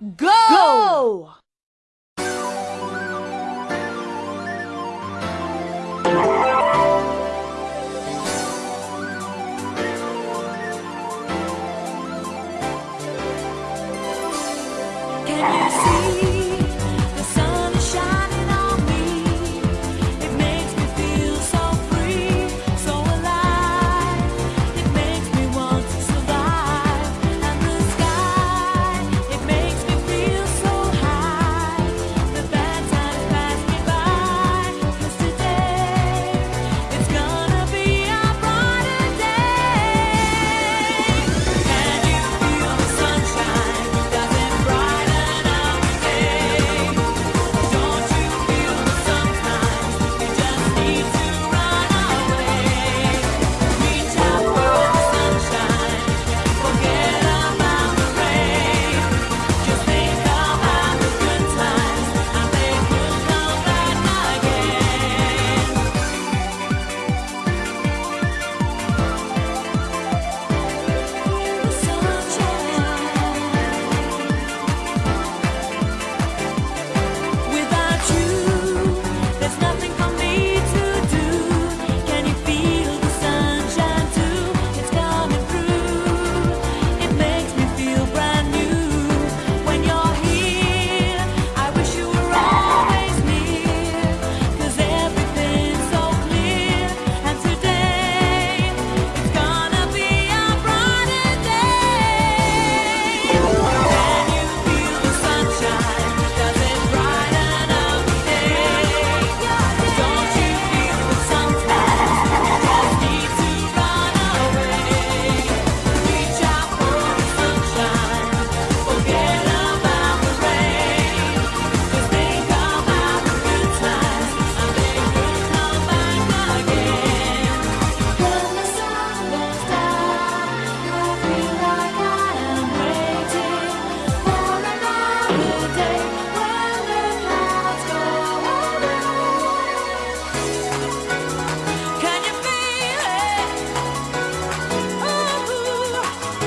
go! go! Can you see?